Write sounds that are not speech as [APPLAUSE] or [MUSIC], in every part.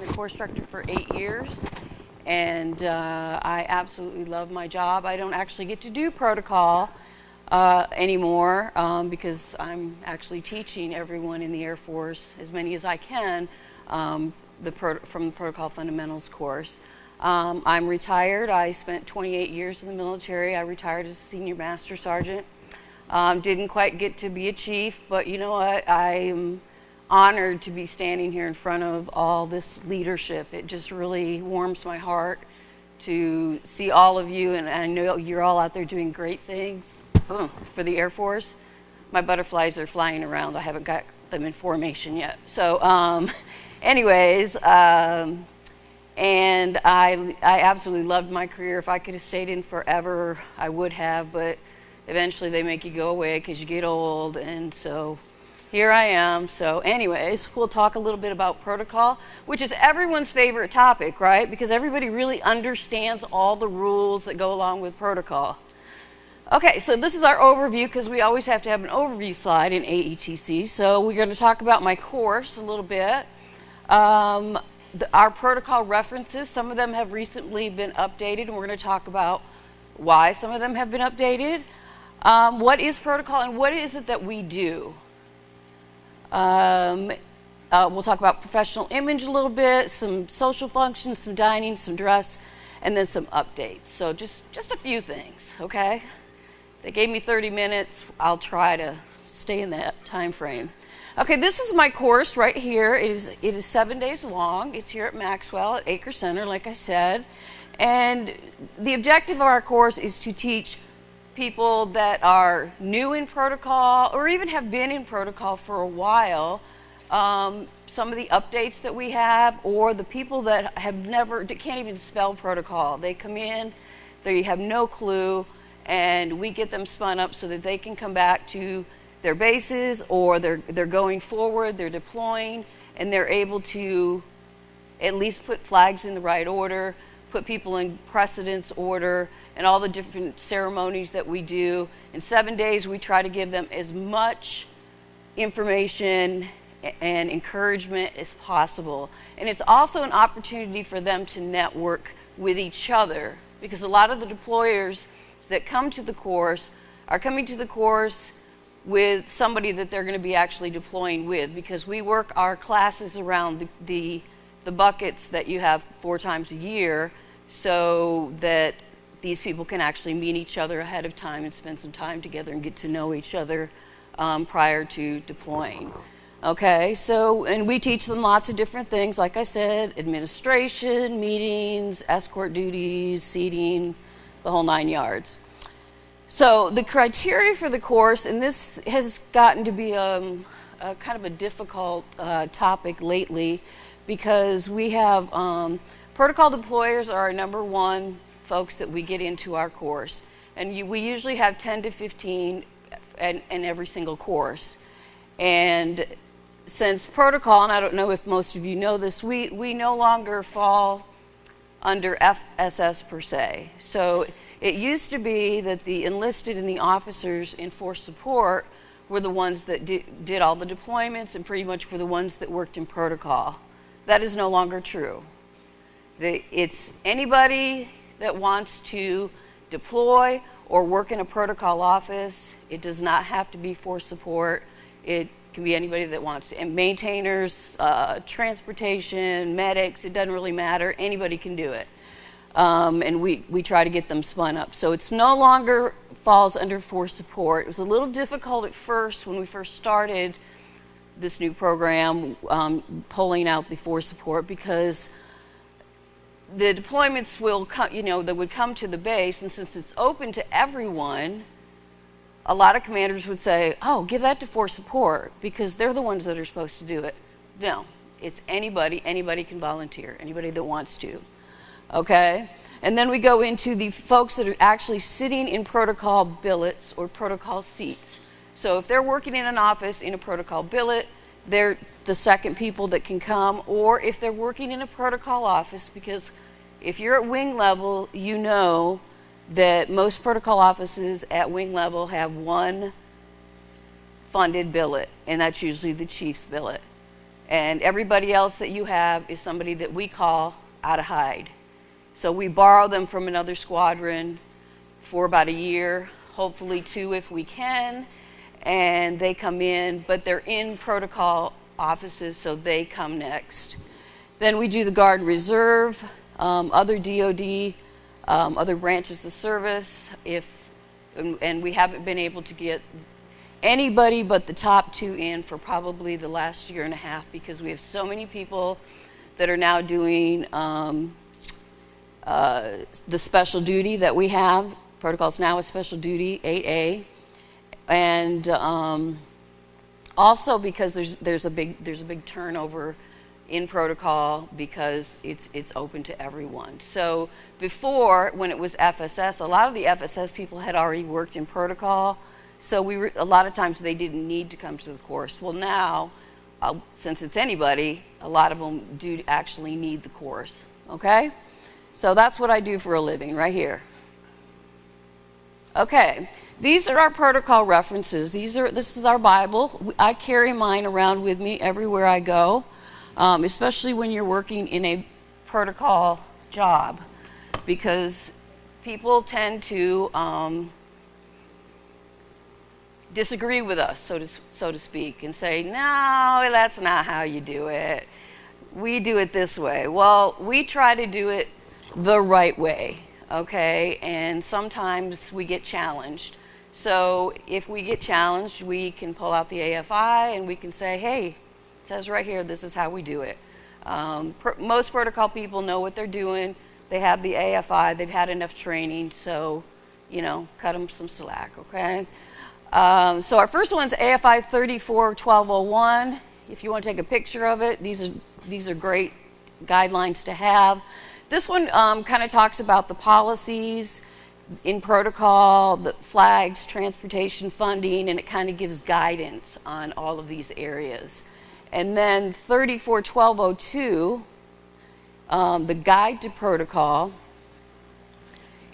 been the course director for eight years, and uh, I absolutely love my job. I don't actually get to do protocol uh, anymore um, because I'm actually teaching everyone in the Air Force, as many as I can, um, the from the Protocol Fundamentals course. Um, I'm retired. I spent 28 years in the military. I retired as a senior master sergeant. Um, didn't quite get to be a chief, but you know what? I'm honored to be standing here in front of all this leadership. It just really warms my heart to see all of you, and I know you're all out there doing great things for the Air Force. My butterflies are flying around. I haven't got them in formation yet. So, um, [LAUGHS] anyways, um, and I, I absolutely loved my career. If I could have stayed in forever, I would have, but eventually they make you go away because you get old, and so here I am. So, anyways, we'll talk a little bit about protocol, which is everyone's favorite topic, right? Because everybody really understands all the rules that go along with protocol. Okay, so this is our overview because we always have to have an overview slide in AETC. So, we're going to talk about my course a little bit. Um, the, our protocol references, some of them have recently been updated, and we're going to talk about why some of them have been updated. Um, what is protocol and what is it that we do? Um, uh, we'll talk about professional image a little bit, some social functions, some dining, some dress, and then some updates. So just just a few things, okay? They gave me 30 minutes. I'll try to stay in that time frame. Okay, this is my course right here. It is it is seven days long. It's here at Maxwell at Eaker Center, like I said, and the objective of our course is to teach people that are new in protocol or even have been in protocol for a while um, some of the updates that we have or the people that have never can't even spell protocol they come in they have no clue and we get them spun up so that they can come back to their bases or they're they're going forward they're deploying and they're able to at least put flags in the right order put people in precedence order and all the different ceremonies that we do. In seven days, we try to give them as much information and encouragement as possible. And it's also an opportunity for them to network with each other because a lot of the deployers that come to the course are coming to the course with somebody that they're going to be actually deploying with because we work our classes around the, the, the buckets that you have four times a year so that these people can actually meet each other ahead of time and spend some time together and get to know each other um, prior to deploying. Okay, so, and we teach them lots of different things, like I said administration, meetings, escort duties, seating, the whole nine yards. So, the criteria for the course, and this has gotten to be um, a kind of a difficult uh, topic lately because we have um, protocol deployers are our number one folks that we get into our course. And you, we usually have 10 to 15 in, in every single course. And since protocol, and I don't know if most of you know this, we, we no longer fall under FSS per se. So it used to be that the enlisted and the officers in force support were the ones that di- did all the deployments and pretty much were the ones that worked in protocol. That is no longer true. The, it's anybody that wants to deploy or work in a protocol office. It does not have to be for support. It can be anybody that wants to. And maintainers, uh, transportation, medics, it doesn't really matter. Anybody can do it. Um, and we, we try to get them spun up. So it's no longer falls under force support. It was a little difficult at first when we first started this new program, um, pulling out the force support because the deployments will come, you know, that would come to the base, and since it's open to everyone, a lot of commanders would say, "Oh, give that to force support because they're the ones that are supposed to do it." No, it's anybody. Anybody can volunteer. Anybody that wants to. Okay. And then we go into the folks that are actually sitting in protocol billets or protocol seats. So if they're working in an office in a protocol billet, they're the second people that can come, or if they're working in a protocol office, because if you're at wing level, you know that most protocol offices at wing level have one funded billet, and that's usually the chief's billet. And everybody else that you have is somebody that we call out of hide. So we borrow them from another squadron for about a year, hopefully two if we can, and they come in, but they're in protocol offices, so they come next. Then we do the Guard Reserve, um, other DoD, um, other branches of service. If and, and we haven't been able to get anybody but the top two in for probably the last year and a half because we have so many people that are now doing um, uh, the special duty that we have. Protocols now is special duty 8A, and um, also because there's there's a big there's a big turnover in protocol because it's it's open to everyone. So before, when it was FSS, a lot of the FSS people had already worked in protocol, so we were, a lot of times they didn't need to come to the course. Well, now, uh, since it's anybody, a lot of them do actually need the course. Okay, so that's what I do for a living right here. Okay, these are our protocol references. These are this is our Bible. I carry mine around with me everywhere I go, um, especially when you're working in a protocol job because people tend to um, disagree with us, so to, so to speak, and say, no, that's not how you do it. We do it this way. Well, we try to do it the right way, okay? And sometimes we get challenged. So if we get challenged, we can pull out the AFI and we can say, hey, it says right here, this is how we do it. Um, pr- most protocol people know what they're doing they have the AFI, they've had enough training, so, you know, cut them some slack, okay? Um, so our first one's AFI 341201. If you want to take a picture of it, these are, these are great guidelines to have. This one um, kind of talks about the policies in protocol, the flags, transportation funding, and it kind of gives guidance on all of these areas. And then 341202 um, the guide to protocol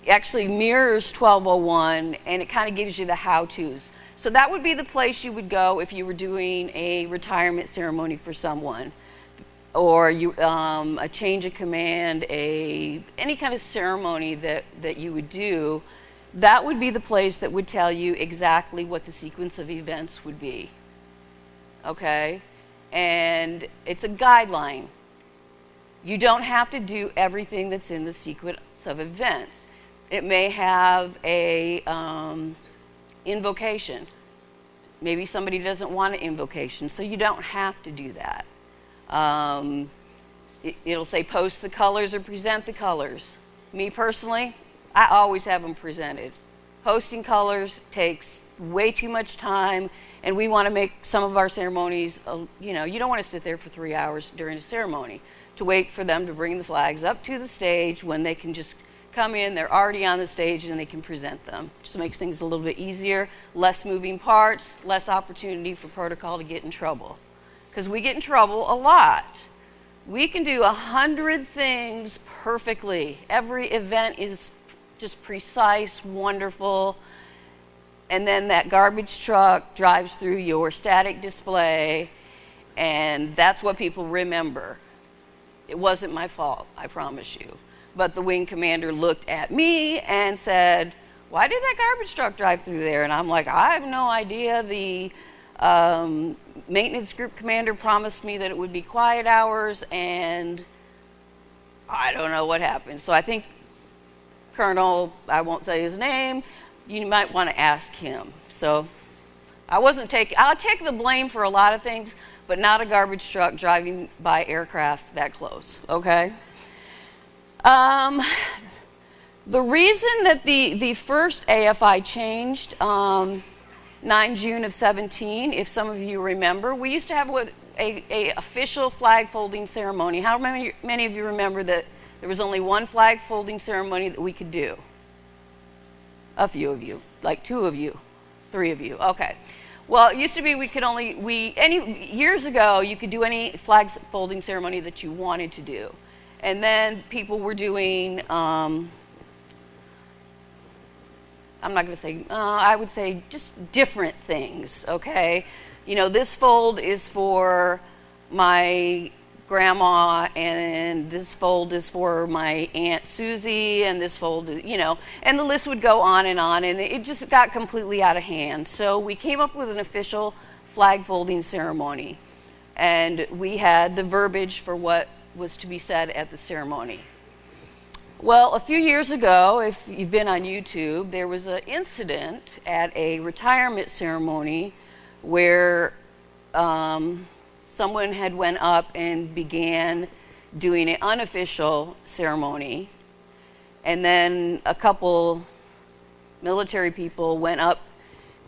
actually mirrors 1201 and it kind of gives you the how to's. So that would be the place you would go if you were doing a retirement ceremony for someone or you, um, a change of command, a, any kind of ceremony that, that you would do. That would be the place that would tell you exactly what the sequence of events would be. Okay? And it's a guideline. You don't have to do everything that's in the sequence of events. It may have a um, invocation. Maybe somebody doesn't want an invocation, so you don't have to do that. Um, it, it'll say post the colors or present the colors. Me personally, I always have them presented. Posting colors takes way too much time, and we want to make some of our ceremonies, uh, you know, you don't want to sit there for three hours during a ceremony to wait for them to bring the flags up to the stage when they can just come in, they're already on the stage, and they can present them. Just makes things a little bit easier, less moving parts, less opportunity for protocol to get in trouble. Because we get in trouble a lot. We can do a hundred things perfectly. Every event is just precise, wonderful. And then that garbage truck drives through your static display, and that's what people remember. It wasn't my fault, I promise you. But the wing commander looked at me and said, Why did that garbage truck drive through there? And I'm like, I have no idea. The um, maintenance group commander promised me that it would be quiet hours, and I don't know what happened. So I think Colonel, I won't say his name, you might want to ask him. So I wasn't taking, I'll take the blame for a lot of things, but not a garbage truck driving by aircraft that close, okay? Um, the reason that the, the first AFI changed, um, 9 June of 17, if some of you remember, we used to have a, a, a official flag folding ceremony. How many, many of you remember that there was only one flag folding ceremony that we could do? A few of you, like two of you, three of you. Okay. Well, it used to be we could only we any years ago you could do any flag folding ceremony that you wanted to do, and then people were doing. Um, I'm not going to say. Uh, I would say just different things. Okay, you know this fold is for my grandma, and this fold is for my aunt Susie, and this fold, you know, and the list would go on and on, and it just got completely out of hand. So we came up with an official flag folding ceremony, and we had the verbiage for what was to be said at the ceremony. Well, a few years ago, if you've been on YouTube, there was an incident at a retirement ceremony where um, someone had went up and began doing an unofficial ceremony, and then a couple military people went up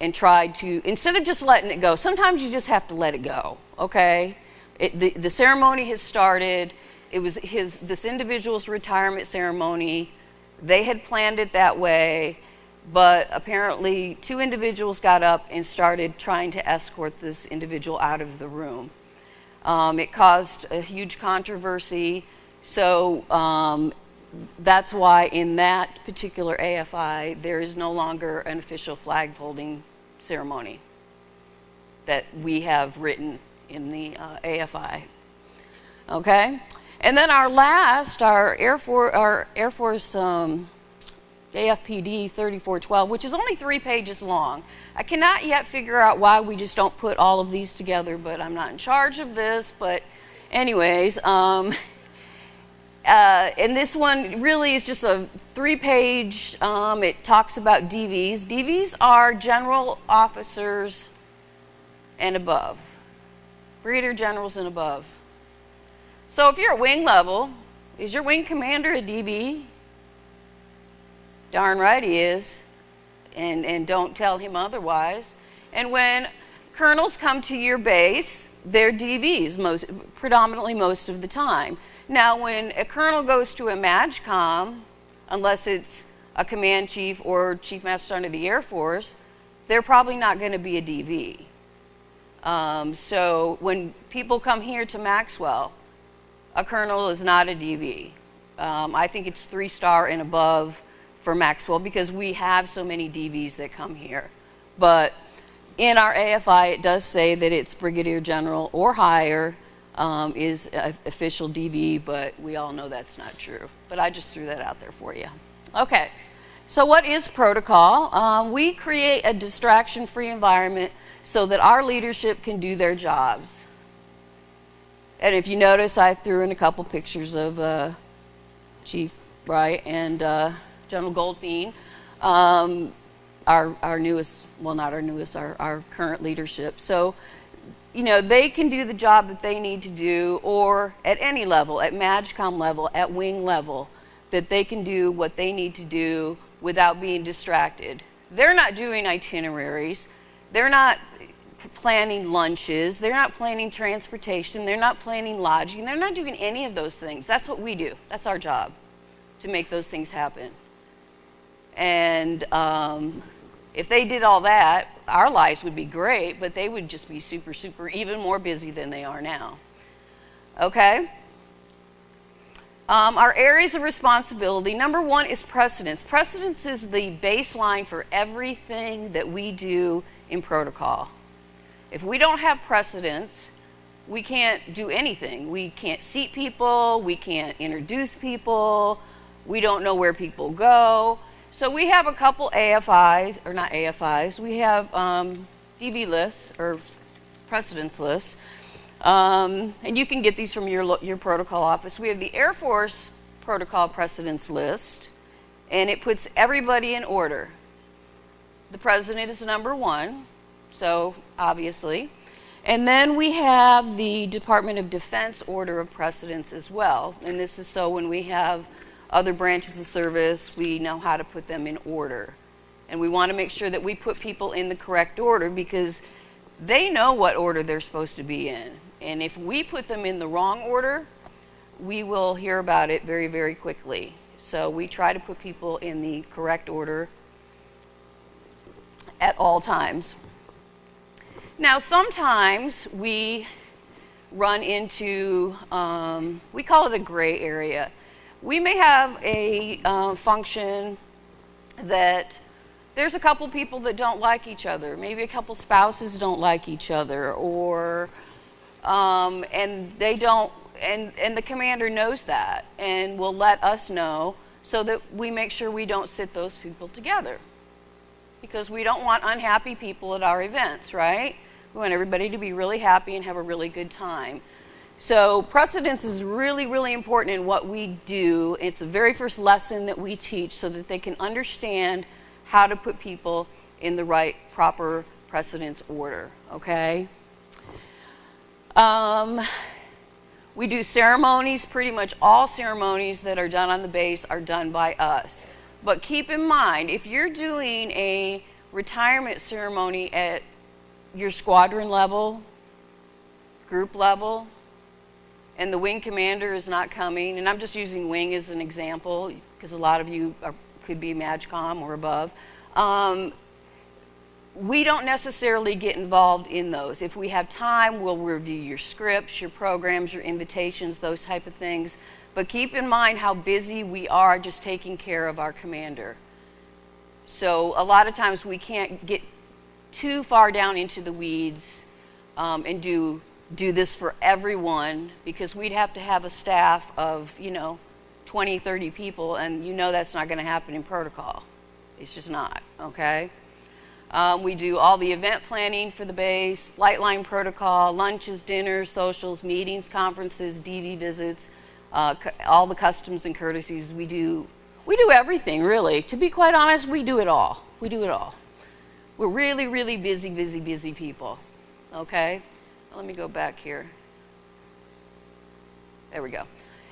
and tried to instead of just letting it go. Sometimes you just have to let it go. Okay, it, the the ceremony has started it was his this individual's retirement ceremony. They had planned it that way, but apparently two individuals got up and started trying to escort this individual out of the room. Um, it caused a huge controversy, so um, that's why in that particular AFI there is no longer an official flag folding ceremony that we have written in the uh, AFI. Okay? And then our last, our Air Force, our Air Force um, AFPD 3412, which is only three pages long. I cannot yet figure out why we just don't put all of these together, but I'm not in charge of this. But, anyways, um, [LAUGHS] uh, and this one really is just a three page, um, it talks about DVs. DVs are general officers and above, brigadier generals and above. So if you're at wing level, is your wing commander a DV? Darn right he is. And, and don't tell him otherwise. And when colonels come to your base, they're DVs most, predominantly most of the time. Now, when a colonel goes to a MAJCOM, unless it's a command chief or chief master sergeant of the Air Force, they're probably not going to be a DV. Um, so when people come here to Maxwell, a colonel is not a DV. Um, I think it's three star and above for Maxwell because we have so many DVs that come here. But in our AFI, it does say that it's brigadier general or higher um, is official DV, but we all know that's not true. But I just threw that out there for you. Okay, so what is protocol? Um, we create a distraction free environment so that our leadership can do their jobs. And if you notice, I threw in a couple pictures of uh, Chief Wright and uh, General Goldfein, um, our, our newest, well, not our newest, our, our current leadership. So, you know, they can do the job that they need to do, or at any level, at MAJCOM level, at wing level, that they can do what they need to do without being distracted. They're not doing itineraries. They're not planning lunches, they're not planning transportation, they're not planning lodging, they're not doing any of those things. That's what we do. That's our job to make those things happen. And um, if they did all that, our lives would be great, but they would just be super, super, even more busy than they are now. Okay? Um, our areas of responsibility number one is precedence. Precedence is the baseline for everything that we do in protocol. If we don't have precedence, we can't do anything. We can't seat people, we can't introduce people, we don't know where people go. So we have a couple AFIs, or not AFIs, we have um, DV lists or precedence lists. Um, and you can get these from your, your protocol office. We have the Air Force protocol precedence list, and it puts everybody in order. The president is number one, so obviously. And then we have the Department of Defense order of precedence as well. And this is so when we have other branches of service, we know how to put them in order. And we want to make sure that we put people in the correct order because they know what order they're supposed to be in. And if we put them in the wrong order, we will hear about it very, very quickly. So we try to put people in the correct order at all times. Now, sometimes we run into, um, we call it a gray area. We may have a uh, function that there's a couple people that don't like each other. Maybe a couple spouses don't like each other, or Um, and they don't, and, and the commander knows that and will let us know so that we make sure we don't sit those people together. Because we don't want unhappy people at our events, right? We want everybody to be really happy and have a really good time. So, precedence is really, really important in what we do. It's the very first lesson that we teach so that they can understand how to put people in the right, proper precedence order, okay? Um, we do ceremonies, pretty much all ceremonies that are done on the base are done by us. But keep in mind, if you're doing a retirement ceremony at your squadron level, group level, and the wing commander is not coming, and I'm just using wing as an example because a lot of you are, could be MAJCOM or above. Um, we don't necessarily get involved in those. If we have time, we'll review your scripts, your programs, your invitations, those type of things. But keep in mind how busy we are just taking care of our commander. So a lot of times we can't get too far down into the weeds um, and do do this for everyone because we'd have to have a staff of, you know, 20, 30 people, and you know that's not going to happen in protocol. It's just not, okay? Um, we do all the event planning for the base, flight line protocol, lunches, dinners, socials, meetings, conferences, DV visits, uh, all the customs and courtesies. We do, we do everything, really. To be quite honest, we do it all. We do it all. We're really, really busy, busy, busy people, okay? Let me go back here. There we go.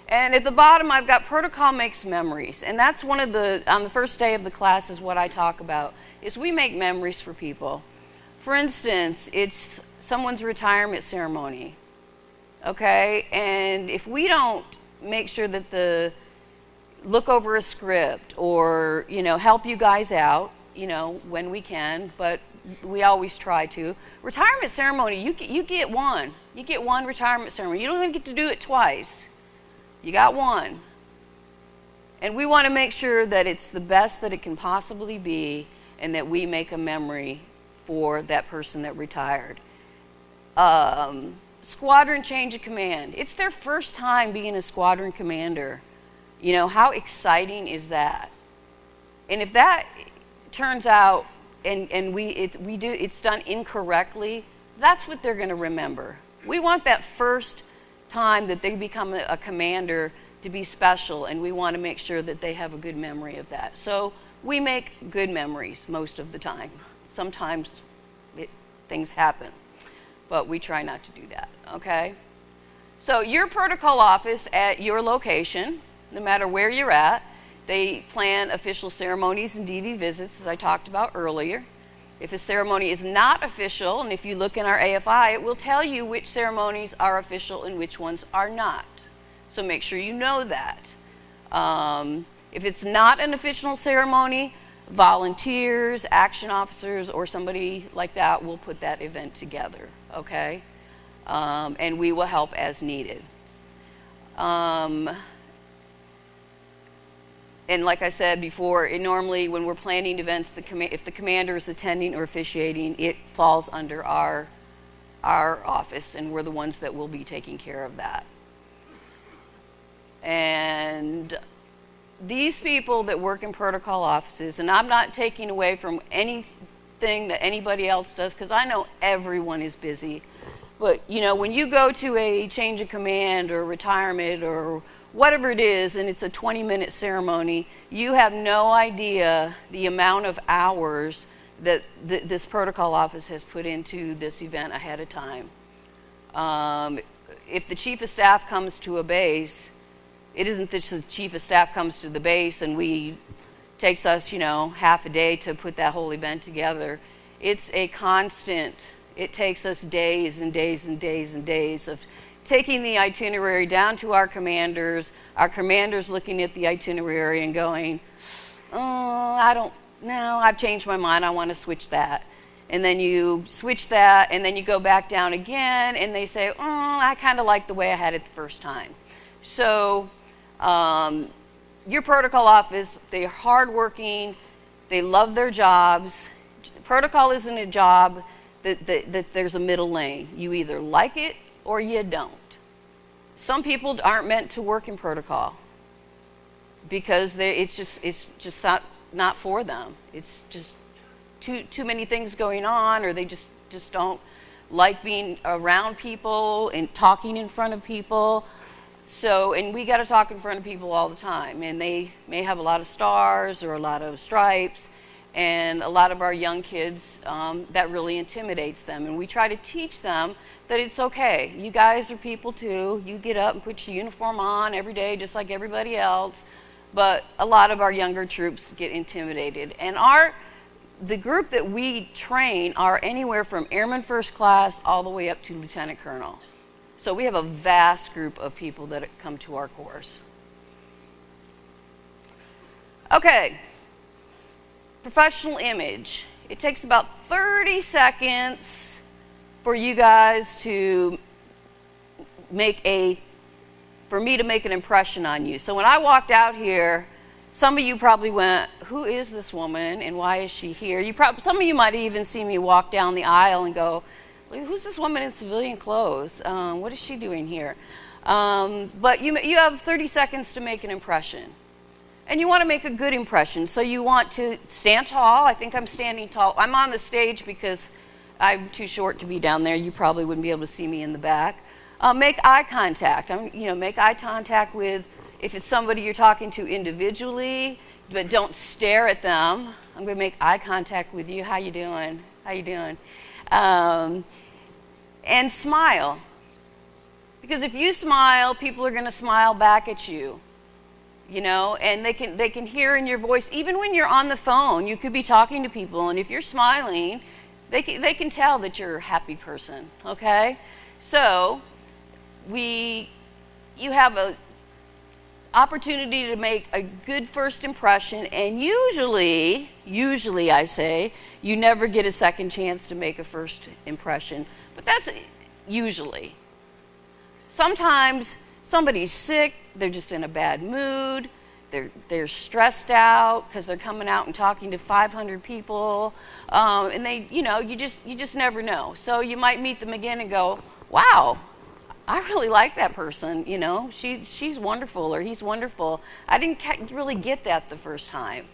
And at the bottom, I've got protocol makes memories. And that's one of the, on the first day of the class, is what I talk about, is we make memories for people. For instance, it's someone's retirement ceremony, okay? And if we don't make sure that the, look over a script or, you know, help you guys out, you know, when we can, but we always try to. Retirement ceremony, you get, you get one. You get one retirement ceremony. You don't even get to do it twice. You got one. And we want to make sure that it's the best that it can possibly be and that we make a memory for that person that retired. Um, squadron change of command. It's their first time being a squadron commander. You know, how exciting is that? And if that turns out and, and we, it, we do, it's done incorrectly, that's what they're going to remember. We want that first time that they become a, a commander to be special, and we want to make sure that they have a good memory of that. So we make good memories most of the time. Sometimes it, things happen, but we try not to do that, okay? So your protocol office at your location, no matter where you're at, they plan official ceremonies and DV visits, as I talked about earlier. If a ceremony is not official, and if you look in our AFI, it will tell you which ceremonies are official and which ones are not. So make sure you know that. Um, if it's not an official ceremony, volunteers, action officers, or somebody like that will put that event together, okay? Um, and we will help as needed. Um, and like I said before, normally when we're planning events, the if the commander is attending or officiating, it falls under our our office, and we're the ones that will be taking care of that. And these people that work in protocol offices, and I'm not taking away from anything that anybody else does, because I know everyone is busy. But you know, when you go to a change of command or retirement or whatever it is, and it's a 20 minute ceremony, you have no idea the amount of hours that th- this protocol office has put into this event ahead of time. Um, if the chief of staff comes to a base, it isn't that the chief of staff comes to the base and we takes us, you know, half a day to put that whole event together. It's a constant. It takes us days and days and days and days of taking the itinerary down to our commanders, our commanders looking at the itinerary and going, oh, I don't, no, I've changed my mind, I want to switch that. And then you switch that, and then you go back down again, and they say, oh, I kind of like the way I had it the first time. So, um, your protocol office, they're hardworking, they love their jobs. Protocol isn't a job that, that, that there's a middle lane. You either like it or you don't. Some people aren't meant to work in protocol because they, it's just it's just not not for them. It's just too too many things going on, or they just just don't like being around people and talking in front of people. So, and we got to talk in front of people all the time, and they may have a lot of stars or a lot of stripes, and a lot of our young kids um, that really intimidates them. And we try to teach them that it's okay. You guys are people too. You get up and put your uniform on every day, just like everybody else. But a lot of our younger troops get intimidated, and our the group that we train are anywhere from airman first class all the way up to lieutenant colonel. So we have a vast group of people that come to our course. Okay, professional image. It takes about 30 seconds for you guys to make a, for me to make an impression on you. So when I walked out here, some of you probably went, Who is this woman and why is she here? You probably, some of you might even see me walk down the aisle and go, Who's this woman in civilian clothes? Um, what is she doing here? Um, but you, you have 30 seconds to make an impression. And you want to make a good impression. So you want to stand tall. I think I'm standing tall. I'm on the stage because I'm too short to be down there. You probably wouldn't be able to see me in the back. Uh, make eye contact. I'm, you know, make eye contact with if it's somebody you're talking to individually, but don't stare at them. I'm going to make eye contact with you. How you doing? How you doing? Um, and smile. Because if you smile, people are going to smile back at you. You know, and they can they can hear in your voice even when you're on the phone. You could be talking to people and if you're smiling, they can, they can tell that you're a happy person, okay? So, we you have a opportunity to make a good first impression, and usually, usually I say, you never get a second chance to make a first impression. But that's usually. Sometimes somebody's sick, they're just in a bad mood, they're, they're stressed out because they're coming out and talking to 500 people, um, and they, you know, you just, you just never know. So you might meet them again and go, wow, I really like that person, you know, she, she's wonderful or he's wonderful. I didn't really get that the first time,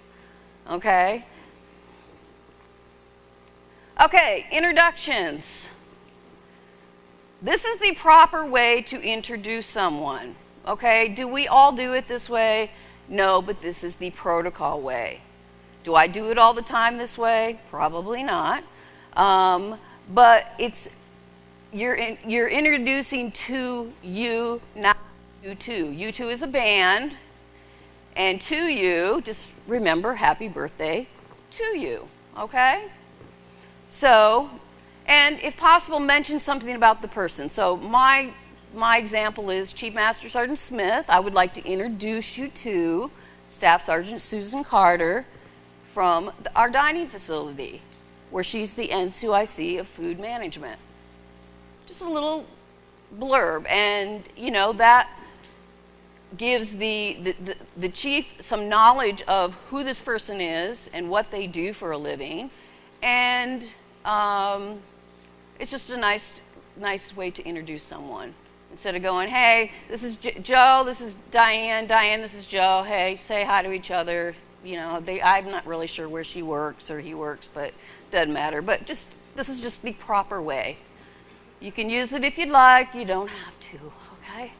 okay? Okay, introductions. This is the proper way to introduce someone, okay? Do we all do it this way? No, but this is the protocol way. Do I do it all the time this way? Probably not. Um, but it's you're, in, you're introducing to you, not you two. You two is a band, and to you, just remember happy birthday to you, okay? So, and if possible, mention something about the person. So, my, my example is Chief Master Sergeant Smith. I would like to introduce you to Staff Sergeant Susan Carter from the, our dining facility, where she's the NCOIC of food management just a little blurb. And, you know, that gives the, the, the, the, chief some knowledge of who this person is and what they do for a living. And um, it's just a nice, nice way to introduce someone. Instead of going, hey, this is J- Joe, this is Diane, Diane, this is Joe, hey, say hi to each other. You know, they, I'm not really sure where she works or he works, but doesn't matter. But just, this is just the proper way. You can use it if you'd like, you don't have to, okay?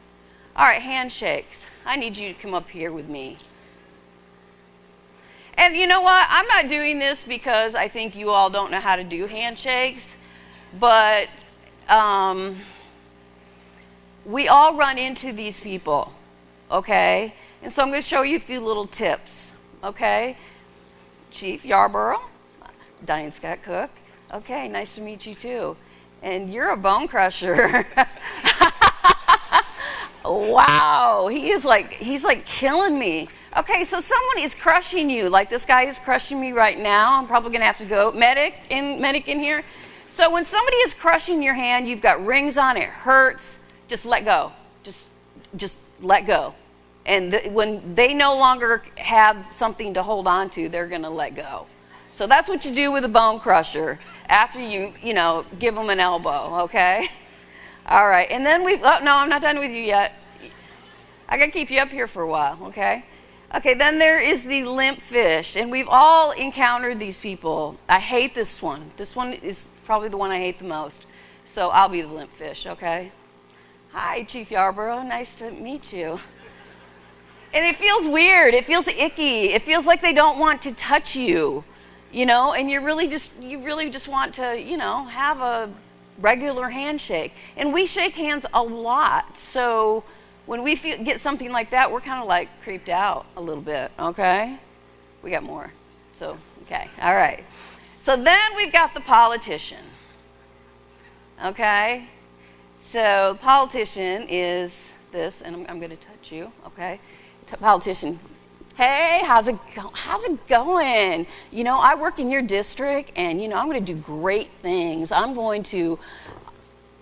All right, handshakes. I need you to come up here with me. And you know what? I'm not doing this because I think you all don't know how to do handshakes, but um, we all run into these people, okay? And so I'm going to show you a few little tips, okay? Chief Yarborough, Diane Scott Cook. Okay, nice to meet you too and you're a bone crusher. [LAUGHS] wow, he is like he's like killing me. Okay, so someone is crushing you, like this guy is crushing me right now. I'm probably gonna have to go medic in medic in here. So when somebody is crushing your hand, you've got rings on, it hurts. Just let go. Just just let go. And when they no longer have something to hold on to, they're gonna let go. So that's what you do with a bone crusher after you, you know, give them an elbow, okay? [LAUGHS] All right, and then we've, Oh no, I'm not done with you yet. I gotta keep you up here for a while, okay? Okay, then there is the limp fish, and we've all encountered these people. I hate this one. This one is probably the one I hate the most. So I'll be the limp fish, okay? Hi, Chief Yarborough. Nice to meet you. And it feels weird. It feels icky. It feels like they don't want to touch you, you know, and you really just you really just want to, you know, have a regular handshake. And we shake hands a lot. So when we feel, get something like that, we're kind of like creeped out a little bit, okay? We got more. So, okay. All right. So then we've got the politician. Okay? So, politician is this, and I'm, I'm going to touch you, okay? Politician. Hey, how's it go- how's it going? You know, I work in your district and you know, I'm going to do great things. I'm going to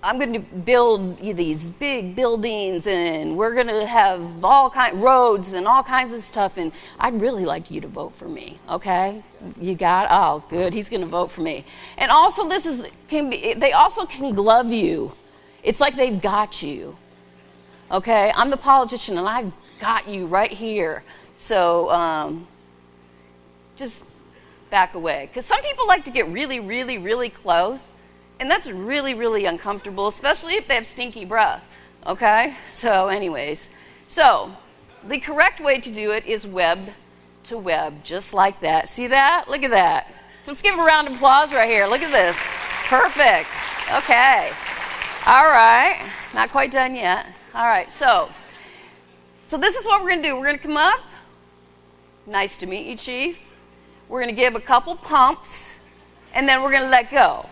I'm going to build these big buildings and we're going to have all kind roads and all kinds of stuff and I'd really like you to vote for me, okay? You got oh, good. He's going to vote for me. And also this is can be they also can glove you. It's like they've got you. Okay? I'm the politician and I've got you right here. So um, just back away cuz some people like to get really really really close and that's really, really uncomfortable, especially if they have stinky breath. Okay? So, anyways, so the correct way to do it is web to web, just like that. See that? Look at that. Let's give a round of applause right here. Look at this. Perfect. Okay. All right. Not quite done yet. All right. So, so this is what we're going to do. We're going to come up. Nice to meet you, Chief. We're going to give a couple pumps, and then we're going to let go.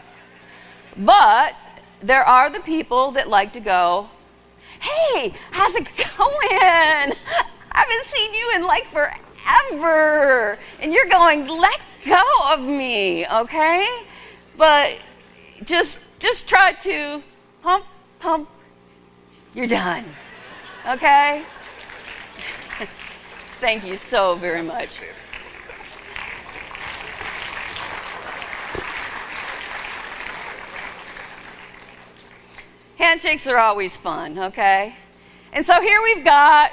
But there are the people that like to go, hey, how's it going? [LAUGHS] I haven't seen you in like forever. And you're going, let go of me, okay? But just just try to pump, pump, you're done. Okay? Thank you so very much. Handshakes are always fun, okay? And so here we've got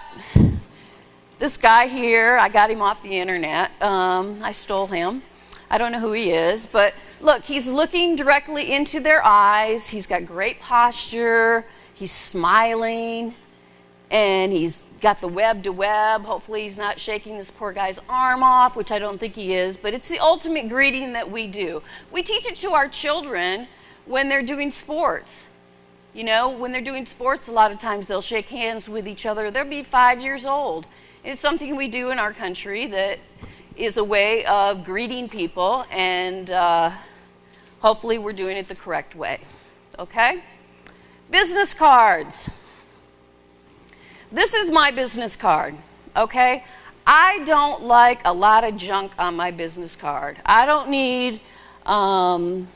this guy here. I got him off the internet. Um, I stole him. I don't know who he is, but look, he's looking directly into their eyes. He's got great posture. He's smiling, and he's got the web to web. Hopefully, he's not shaking this poor guy's arm off, which I don't think he is, but it's the ultimate greeting that we do. We teach it to our children when they're doing sports. You know, when they're doing sports, a lot of times they'll shake hands with each other. They'll be five years old. It's something we do in our country that is a way of greeting people, and uh, hopefully we're doing it the correct way. Okay? Business cards. This is my business card. Okay? I don't like a lot of junk on my business card. I don't need um,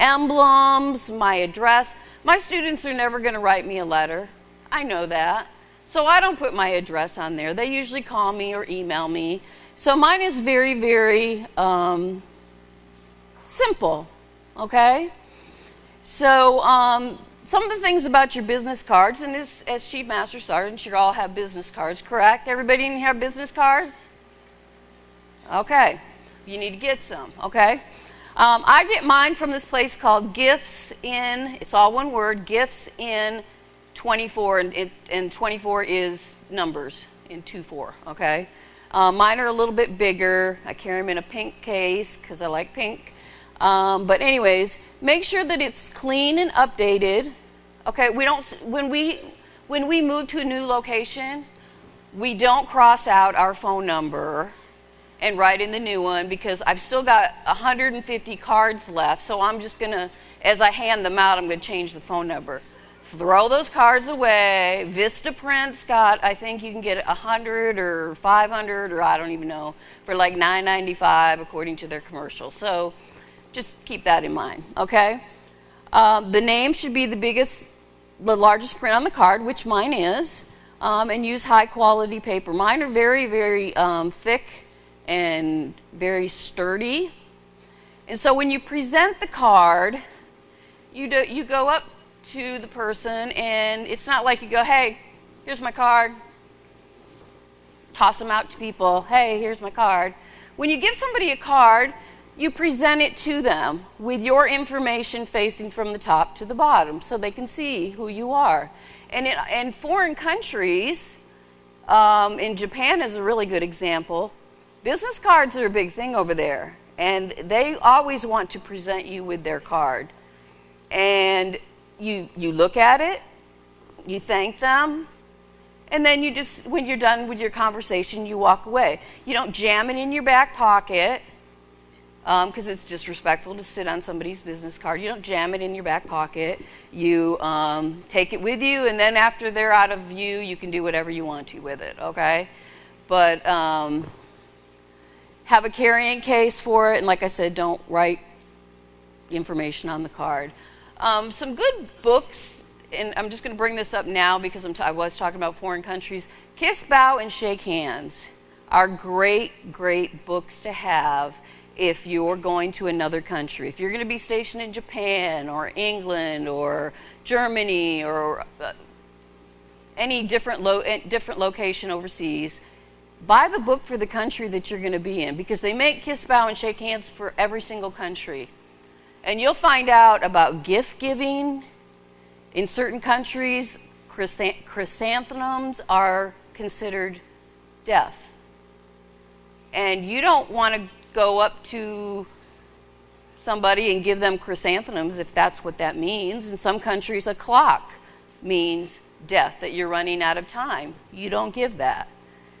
emblems, my address. My students are never going to write me a letter. I know that. So I don't put my address on there. They usually call me or email me. So mine is very, very um, simple, okay? So um, some of the things about your business cards, and as, as Chief Master Sergeant, you all have business cards, correct? Everybody in here have business cards? Okay. You need to get some, okay? Um, I get mine from this place called Gifts in, it's all one word, Gifts in 24, and, it, and 24 is numbers in 2 4, okay? Um, mine are a little bit bigger. I carry them in a pink case because I like pink. Um, but, anyways, make sure that it's clean and updated. Okay, we don't, when we, when we move to a new location, we don't cross out our phone number and write in the new one because I've still got 150 cards left. So I'm just to, as I hand them out, I'm to change the phone number. Throw those cards away. Vistaprint's got, I think you can get 100 or 500 or I don't even know, for like 9.95 according to their commercial. So just keep that in mind, okay? Um, the name should be the biggest, the largest print on the card, which mine is, um, and use high quality paper. Mine are very, very um, thick and very sturdy. And so when you present the card, you, do, you go up to the person, and it's not like you go, hey, here's my card, toss them out to people, hey, here's my card. When you give somebody a card, you present it to them with your information facing from the top to the bottom so they can see who you are. And in, in foreign countries, um, in Japan is a really good example, business cards are a big thing over there. And they always want to present you with their card. And you, you look at it, you thank them, and then you just, when you're done with your conversation, you walk away. You don't jam it in your back pocket because um, it's disrespectful to sit on somebody's business card. You don't jam it in your back pocket. You um, take it with you, and then after they're out of view, you can do whatever you want to with it, okay? But um, have a carrying case for it, and like I said, don't write information on the card. Um, some good books, and I'm just going to bring this up now because t- i was talking about foreign countries. Kiss, Bow, and Shake Hands are great, great books to have if you're going to another country. If you're going to be stationed in Japan or England or Germany or uh, any different, lo- eh, different location overseas, buy the book for the country that you're going to be in because they make kiss, bow, and shake hands for every single country. And you'll find out about gift giving. In certain countries, chrysanthemums are considered death. And you don't want to go up to somebody and give them chrysanthemums if that's what that means. In some countries, a clock means death, that you're running out of time. You don't give that.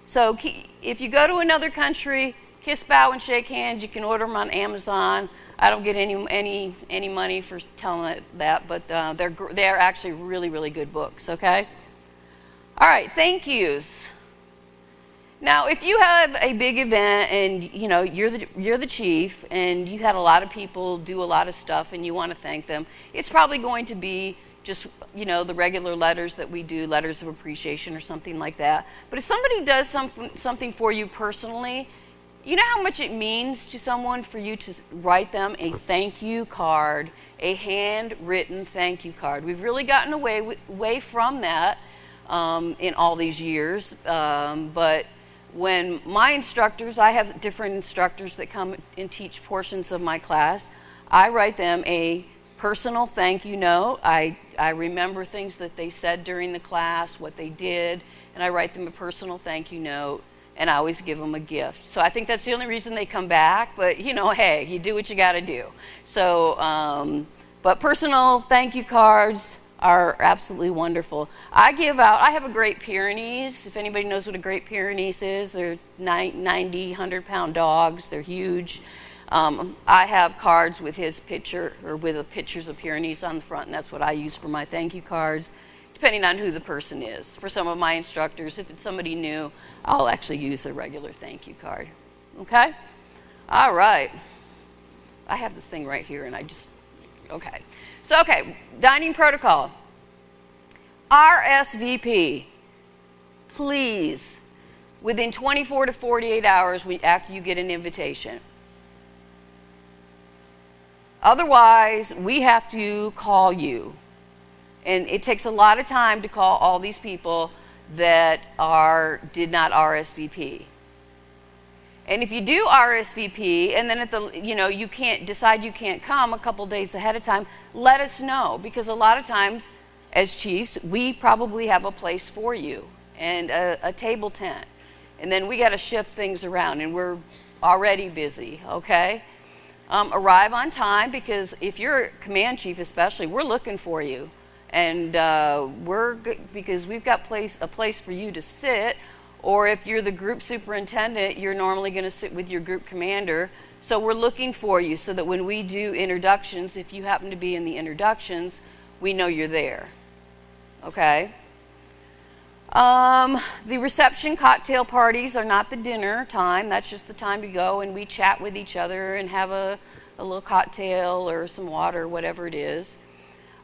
So if you go to another country, kiss, bow, and shake hands. You can order them on Amazon. I don't get any any any money for telling that, but uh, they're they're actually really really good books. Okay. All right. Thank yous. Now, if you have a big event and you know you're the you're the chief and you had a lot of people do a lot of stuff and you want to thank them, it's probably going to be just you know the regular letters that we do, letters of appreciation or something like that. But if somebody does something something for you personally you know how much it means to someone for you to write them a thank you card, a handwritten thank you card? We've really gotten away, away from that um, in all these years. Um, but when my instructors, I have different instructors that come and teach portions of my class, I write them a personal thank you note. I, I remember things that they said during the class, what they did, and I write them a personal thank you note and I always give them a gift. So I think that's the only reason they come back. But you know, hey, you do what you got to do. So, um, but personal thank you cards are absolutely wonderful. I give out. I have a Great Pyrenees. If anybody knows what a Great Pyrenees is, they're 90, 100 pound dogs. They're huge. Um, I have cards with his picture or with the pictures of Pyrenees on the front, and that's what I use for my thank you cards depending on who the person is. For some of my instructors, if it's somebody new, I'll actually use a regular thank you card. Okay? All right. I have this thing right here and I just, okay. So, okay, dining protocol. RSVP. Please, within 24 to 48 hours after you get an invitation. Otherwise, we have to call you and it takes a lot of time to call all these people that are did not RSVP. And if you do RSVP and then at the you know you can't decide you can't come a couple days ahead of time, let us know because a lot of times as chiefs we probably have a place for you and a, a table tent, and then we got to shift things around and we're already busy. Okay. Um, arrive on time because if you're a command chief, especially, we're looking for you and uh, we're because we've got place a place for you to sit or if you're the group superintendent you're normally going to sit with your group commander. So we're looking for you so that when we do introductions if you happen to be in the introductions we know you're there. Okay? Um, the reception cocktail parties are not the dinner time. That's just the time to go and we chat with each other and have a, a little cocktail or some water whatever it is.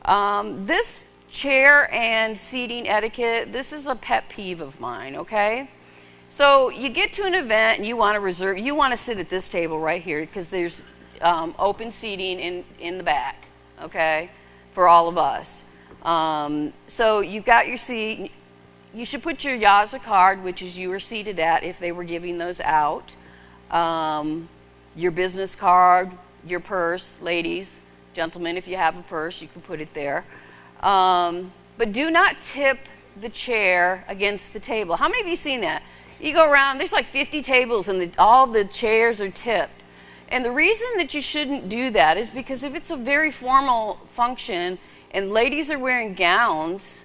Um, this chair and seating etiquette, this is a pet peeve of mine, okay? So you get to an event and you want to reserve, you want to sit at this table right here because there's um, open seating in, in the back, okay, for all of us. Um, so you've got your seat. You should put your Yaza card, which is you were seated at, if they were giving those out. Um, your business card, your purse, ladies, gentlemen, if you have a purse, you can put it there. Um, but do not tip the chair against the table. How many of you seen that? You go around, there's like 50 tables, and the, all the chairs are tipped. And the reason that you shouldn't do that is because if it's a very formal function and ladies are wearing gowns,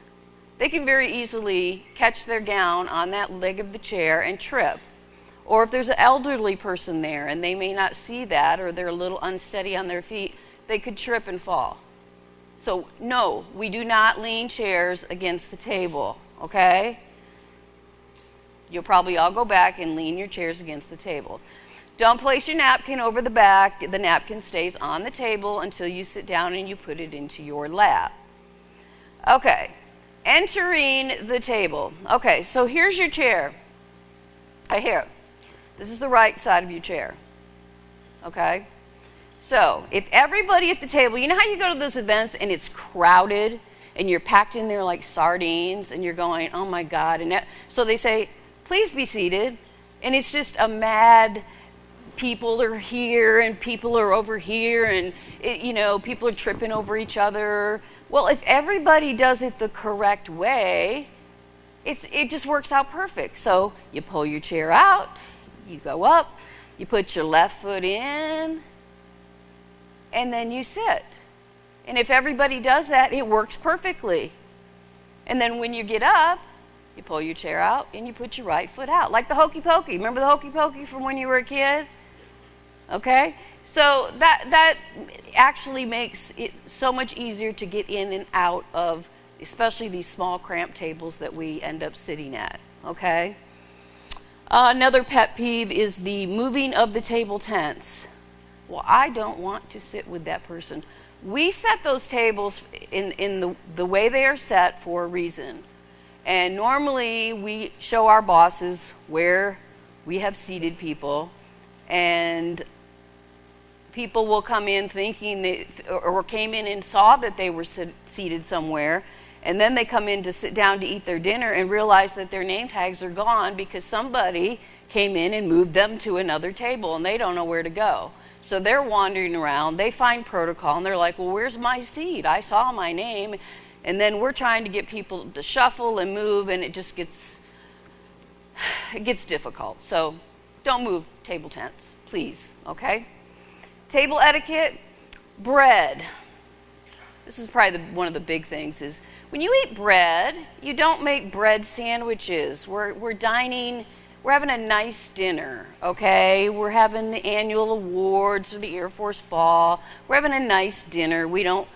they can very easily catch their gown on that leg of the chair and trip. Or if there's an elderly person there and they may not see that or they're a little unsteady on their feet, they could trip and fall. So, no, we do not lean chairs against the table, okay? You'll probably all go back and lean your chairs against the table. Don't place your napkin over the back. The napkin stays on the table until you sit down and you put it into your lap. Okay, entering the table. Okay, so here's your chair. Right here. This is the right side of your chair. Okay? So, if everybody at the table, you know how you go to those events and it's crowded and you're packed in there like sardines and you're going, oh my God. And so they say, please be seated. And it's just a mad, people are here and people are over here and, it, you know, people are tripping over each other. Well, if everybody does it the correct way, it's, it just works out perfect. So you pull your chair out, you go up, you put your left foot in, and then you sit. And if everybody does that, it works perfectly. And then when you get up, you pull your chair out and you put your right foot out, like the hokey pokey. Remember the hokey pokey from when you were a kid? Okay? So that, that actually makes it so much easier to get in and out of, especially these small cramped tables that we end up sitting at. Okay? Uh, another pet peeve is the moving of the table tents. Well, I don't want to sit with that person. We set those tables in, in the, the way they are set for a reason. And normally we show our bosses where we have seated people, and people will come in thinking they, or came in and saw that they were sit, seated somewhere, and then they come in to sit down to eat their dinner and realize that their name tags are gone because somebody came in and moved them to another table and they don't know where to go. So they're wandering around, they find protocol, and they're like, Well, where's my seat? I saw my name. And then we're trying to get people to shuffle and move, and it just gets [SIGHS] it gets difficult. So don't move table tents, please, okay? Table etiquette, bread. This is probably the, one of the big things is when you eat bread, you don't make bread sandwiches. We're, we're dining we're having a nice dinner, okay? We're having the annual awards or the Air Force Ball. We're having a nice dinner. We don't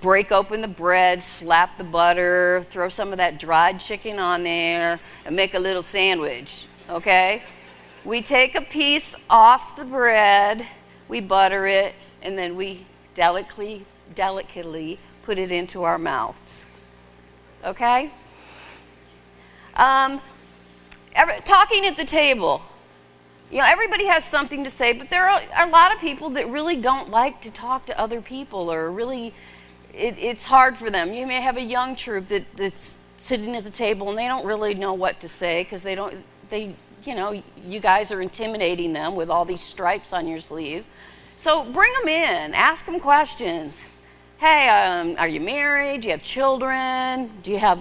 break open the bread, slap the butter, throw some of that dried chicken on there, and make a little sandwich, okay? We take a piece off the bread, we butter it, and then we delicately, delicately put it into our mouths, okay? Um, Every, talking at the table. You know, everybody has something to say, but there are a lot of people that really don't like to talk to other people or really, it, it's hard for them. You may have a young troop that, that's sitting at the table and they don't really know what to say because they don't, they, you know, you guys are intimidating them with all these stripes on your sleeve. So bring them in, ask them questions. Hey, um, are you married? Do you have children? Do you have,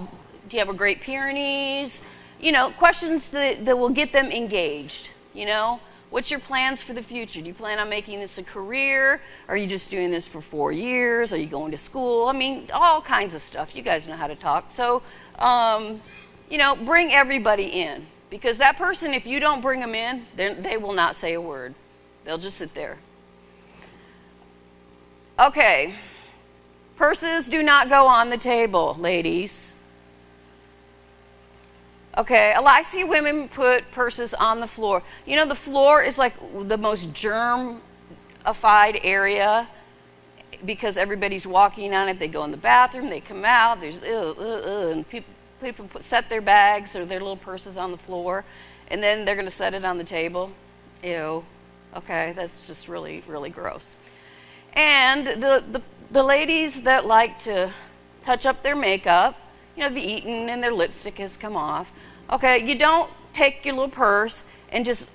do you have a Great Pyrenees? You know, questions that, that will get them engaged. You know, what's your plans for the future? Do you plan on making this a career? Are you just doing this for four years? Are you going to school? I mean, all kinds of stuff. You guys know how to talk. So, um, you know, bring everybody in because that person, if you don't bring them in, they will not say a word. They'll just sit there. Okay. Purses do not go on the table, ladies. Okay, I see women put purses on the floor. You know, the floor is like the most germified area because everybody's walking on it. They go in the bathroom, they come out, there's ugh, ugh, ugh, and people, people put, set their bags or their little purses on the floor, and then they're going to set it on the table. Ew. Okay, that's just really, really gross. And the, the, the ladies that like to touch up their makeup. You know, they've eaten and their lipstick has come off. Okay, you don't take your little purse and just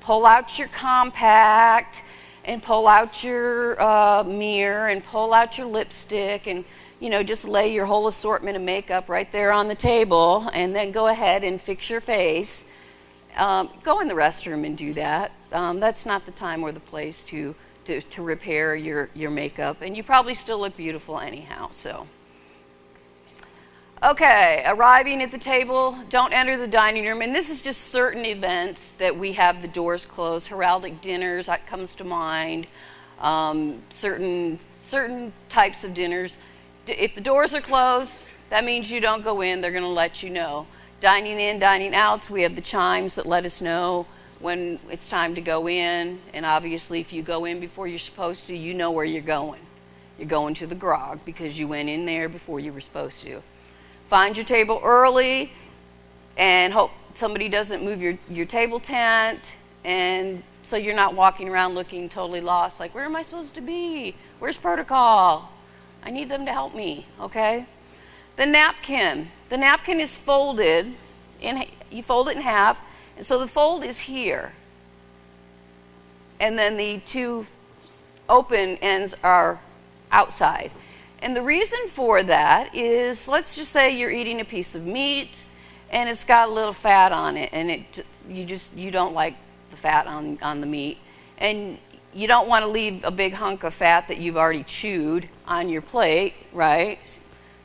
pull out your compact and pull out your uh, mirror and pull out your lipstick and you know just lay your whole assortment of makeup right there on the table and then go ahead and fix your face. Um, go in the restroom and do that. Um, that's not the time or the place to, to, to repair your, your makeup. And you probably still look beautiful anyhow so Okay, arriving at the table, don't enter the dining room. And this is just certain events that we have the doors closed. Heraldic dinners that comes to mind. Um, certain certain types of dinners. If the doors are closed, that means you don't go in. They're going to let you know. Dining in, dining outs, we have the chimes that let us know when it's time to go in. And obviously, if you go in before you're supposed to, you know where you're going. You're going to the grog because you went in there before you were supposed to. Find your table early and hope somebody doesn't move your, your table tent. And so you're not walking around looking totally lost like where am i supposed to be? Where's protocol? I need them to help me okay? The napkin. The napkin is folded in you fold it in half and so the fold is here. And then the two open ends are outside and the reason for that is let's just say you're eating a piece of meat and it's got a little fat on it and it you just you don't like the fat on on the meat and you don't want to leave a big hunk of fat that you've already chewed on your plate, right?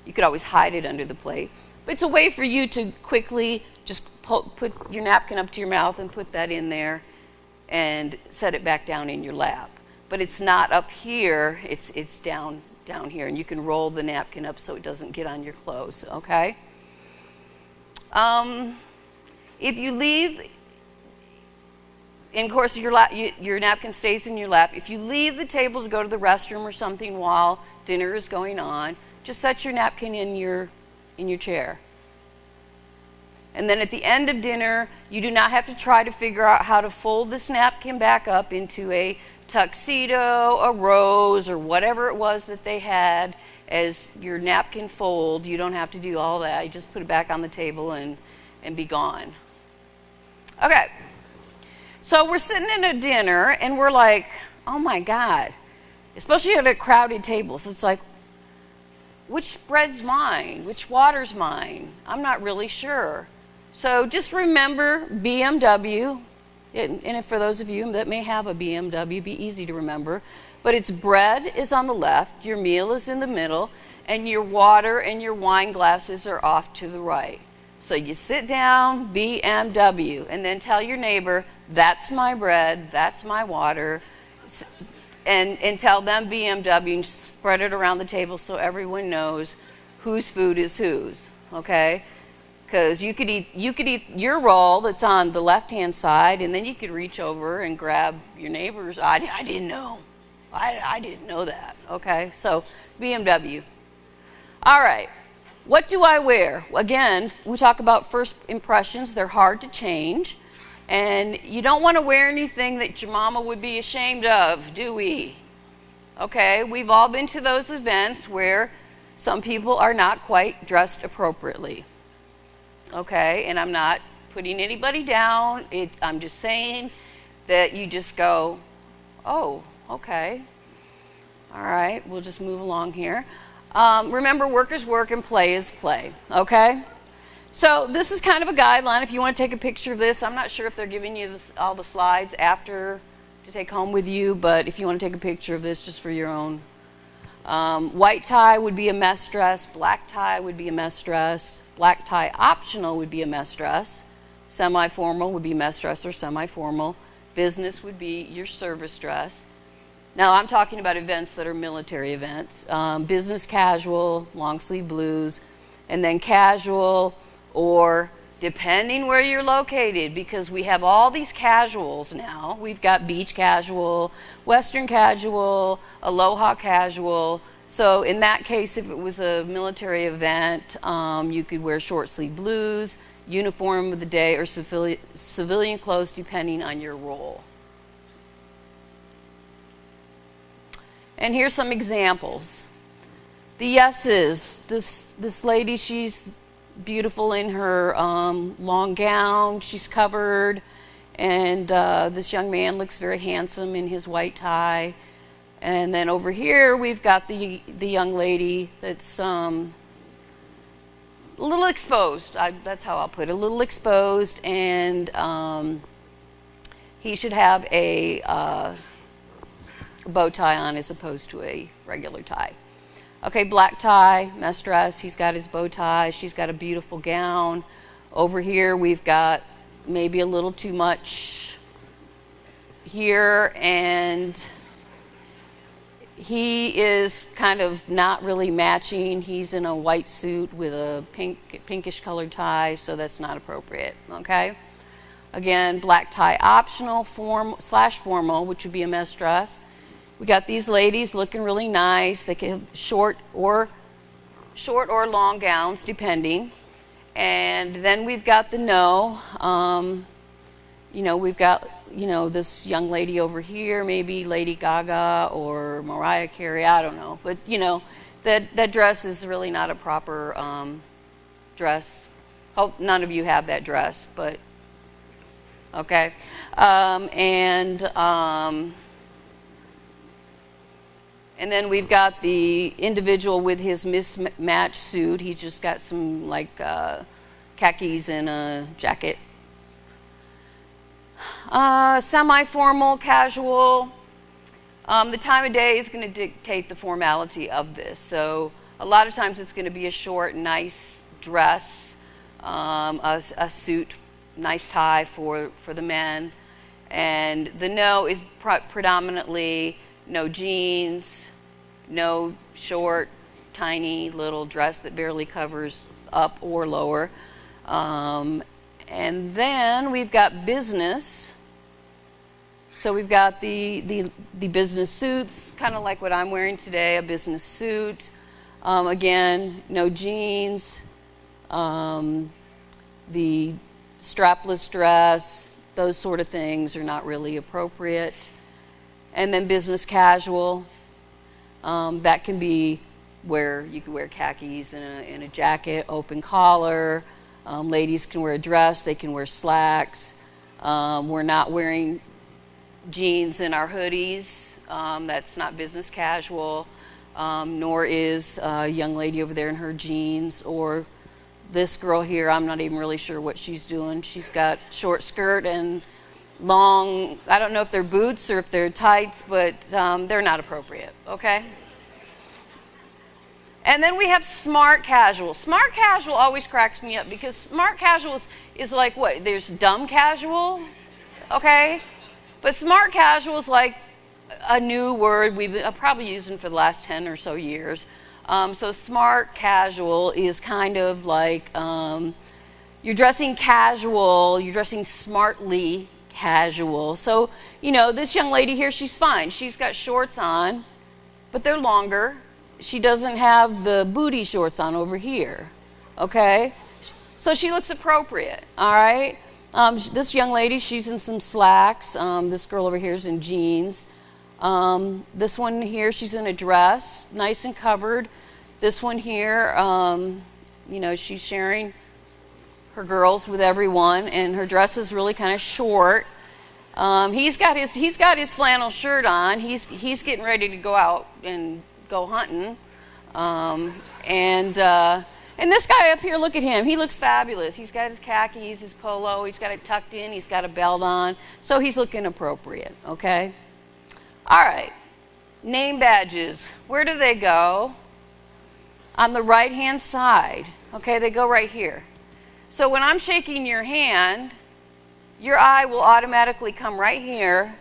You could always hide it under the plate. But it's a way for you to quickly just put your napkin up to your mouth and put that in there and set it back down in your lap. But it's not up here, it's, it's down down here, and you can roll the napkin up so it doesn't get on your clothes, okay? Um, if you leave, in course, your, lap, you, your napkin stays in your lap. If you leave the table to go to the restroom or something while dinner is going on, just set your napkin in your, in your chair. And then at the end of dinner, you do not have to try to figure out how to fold this napkin back up into a tuxedo, a rose, or whatever it was that they had as your napkin fold. You don't have to do all that. You just put it back on the table and, and be gone. Okay. So we're sitting in a dinner and we're like, oh my God. Especially at a crowded table. So it's like, which bread's mine? Which water's mine? I'm not really sure. So just remember BMW, and for those of you that may have a BMW, be easy to remember. But its bread is on the left, your meal is in the middle, and your water and your wine glasses are off to the right. So you sit down, BMW, and then tell your neighbor, that's my bread, that's my water, and, and tell them BMW and spread it around the table so everyone knows whose food is whose. Okay? Because you could eat you could eat your roll that's on the left hand side and then you could reach over and grab your neighbor's i, I didn't know. I, I didn't know that okay? So bmw all right. What do i wear? Again we talk about first impressions. They're hard to change. And you don't want to wear anything that your mama would be ashamed of do we? Okay? We've all been to those events where some people are not quite dressed appropriately okay? And I'm not putting anybody down. It, I'm just saying that you just go, oh, okay. All right, we'll just move along here. Um, remember, work is work and play is play, okay? So this is kind of a guideline. If you want to take a picture of this, I'm not sure if they're giving you this, all the slides after to take home with you, but if you want to take a picture of this just for your own. Um, white tie would be a mess dress. Black tie would be a mess dress. Black tie optional would be a mess dress. Semi formal would be mess dress or semi formal. Business would be your service dress. Now, I'm talking about events that are military events. Um, business casual, long sleeve blues, and then casual or depending where you're located, because we have all these casuals now. We've got beach casual, western casual, aloha casual. So in that case, if it was a military event, um, you could wear short sleeve blues, uniform of the day, or civilian, civilian clothes depending on your role. And here's some examples. The yeses. This this lady, she's beautiful in her um, long gown. She's covered, and uh, this young man looks very handsome in his white tie. And then over here we've got the the young lady that's um, a little exposed. I, that's how I'll put it. A little exposed, and um, he should have a uh, bow tie on as opposed to a regular tie. Okay, black tie, mess dress. He's got his bow tie. She's got a beautiful gown. Over here, we've got maybe a little too much here, and he is kind of not really matching. He's in a white suit with a pink, pinkish colored tie, so that's not appropriate. Okay. Again, black tie optional, form slash formal, which would be a mess dress. We got these ladies looking really nice. They can have short or short or long gowns, depending. And then we've got the no. Um, you know, we've got you know this young lady over here, maybe Lady Gaga or Mariah Carey. I don't know, but you know, that that dress is really not a proper um, dress. Hope none of you have that dress, but okay. Um, and um, and then we've got the individual with his mismatched suit. He's just got some like uh, khakis and a jacket. Uh, Semi formal, casual. Um, the time of day is going to dictate the formality of this. So a lot of times it's going to be a short, nice dress, um, a, a, suit, nice tie for, for the men. And the no is predominantly no jeans, no short, tiny little dress that barely covers up or lower. Um, and then we've got business. So we've got the, the, the business suits, kind of like what I'm wearing today, a business suit. Um, again, no jeans. Um, the strapless dress, those sort of things are not really appropriate. And then business casual, um, that can be where you can wear khakis and a, and a jacket, open collar. Um, ladies can wear a dress, they can wear slacks. Um, we're not wearing jeans in our hoodies. Um, that's not business casual. Um, nor is a young lady over there in her jeans or this girl here. I'm not even really sure what she's doing. She's got short skirt and long, I don't know if they're boots or if they're tights, but um, they're not appropriate, okay? And then we have smart casual. Smart casual always cracks me up because smart casual is, like what? There's dumb casual, okay? But smart casual is like a new word we've been, probably using for the last 10 or so years. Um, so smart casual is kind of like um, you're dressing casual, you're dressing smartly casual. So, you know, this young lady here, she's fine. She's got shorts on, but they're longer she doesn't have the booty shorts on over here. Okay? So she looks appropriate. All right? Um, this young lady, she's in some slacks. Um, this girl over here is in jeans. Um, this one here, she's in a dress, nice and covered. This one here, um, you know, she's sharing her girls with everyone, and her dress is really kind of short. Um, he's got his he's got his flannel shirt on. He's he's getting ready to go out and go hunting. Um, and uh, and this guy up here, look at him. He looks fabulous. He's got his khakis, his polo. He's got it tucked in. He's got a belt on. So he's looking appropriate. Okay. All right. Name badges. Where do they go? On the right hand side. Okay, they go right here. So when I'm shaking your hand, your eye will automatically come right here,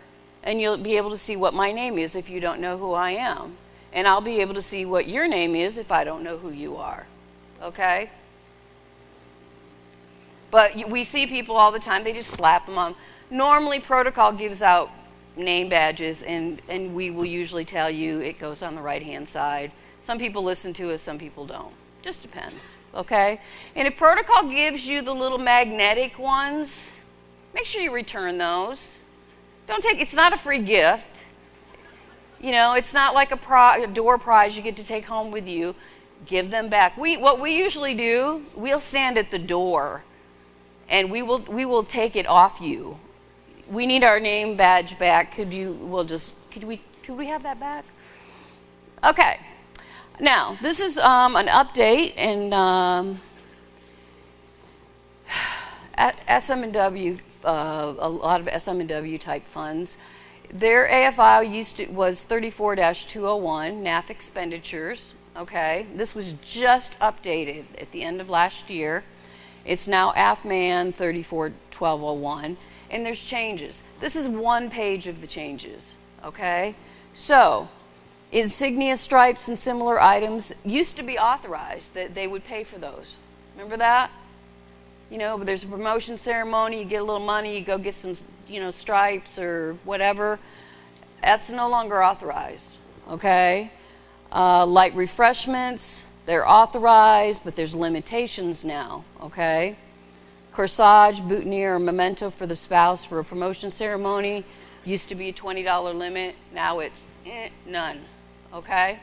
and you'll be able to see what my name is if you don't know who I am and I'll be able to see what your name is if I don't know who you are. Okay? But we see people all the time, they just slap them on. Normally, protocol gives out name badges, and, and we will usually tell you it goes on the right hand side. Some people listen to us, some people don't. Just depends. Okay? And if protocol gives you the little magnetic ones, make sure you return those. Don't take it's not a free gift You know, it's not like a, a door prize you get to take home with you. Give them back. We, what we usually do, we'll stand at the door and we will, we will take it off you. We need our name badge back. Could you, we'll just, could we, could we have that back? Okay. Now, this is um, an update and um, [SIGHS] SM&W, uh, a lot of SM&W type funds their AFI used to, was 34-201, NAF expenditures. Okay, this was just updated at the end of last year. It's now AFMAN 34-1201, and there's changes. This is one page of the changes. Okay, so insignia stripes and similar items used to be authorized that they would pay for those. Remember that? You know, there's a promotion ceremony, you get a little money, you go get some you know, stripes or whatever, that's no longer authorized. Okay? Uh, light refreshments, they're authorized, but there's limitations now. Okay? Corsage, boutonniere, or memento for the spouse for a promotion ceremony used to be a $20 limit. Now it's eh, none. Okay?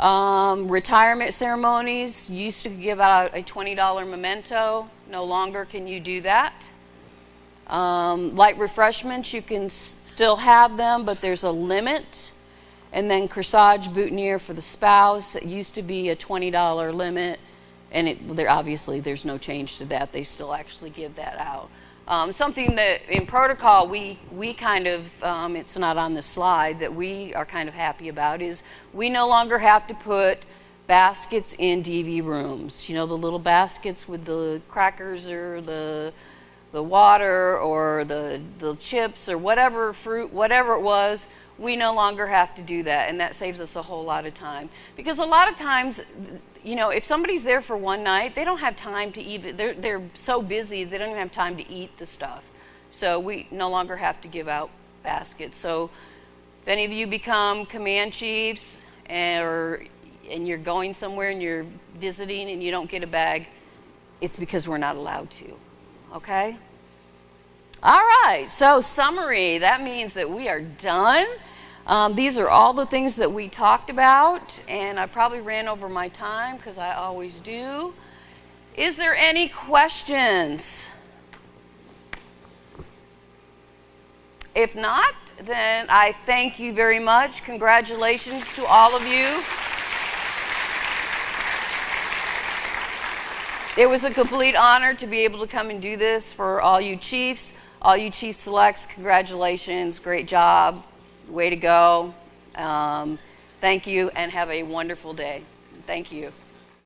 Um, retirement ceremonies used to give out a $20 memento. No longer can you do that. Um, light refreshments, you can still have them, but there's a limit. And then corsage boutonniere for the spouse. It used to be a $20 limit, and it, there, obviously there's no change to that. They still actually give that out. Um, something that in protocol we, we kind of, um, it's not on the slide, that we are kind of happy about is we no longer have to put baskets in DV rooms. You know, the little baskets with the crackers or the the water or the, the chips or whatever fruit, whatever it was, we no longer have to do that. And that saves us a whole lot of time. Because a lot of times, you know, if somebody's there for one night, they don't have time to even, they're, they're so busy, they don't even have time to eat the stuff. So we no longer have to give out baskets. So if any of you become command chiefs and, or, and you're going somewhere and you're visiting and you don't get a bag, it's because we're not allowed to. Okay? All right, so summary that means that we are done. Um, these are all the things that we talked about, and I probably ran over my time because I always do. Is there any questions? If not, then I thank you very much. Congratulations to all of you. It was a complete honor to be able to come and do this for all you chiefs, all you chief selects. Congratulations, great job, way to go. Um, thank you, and have a wonderful day. Thank you.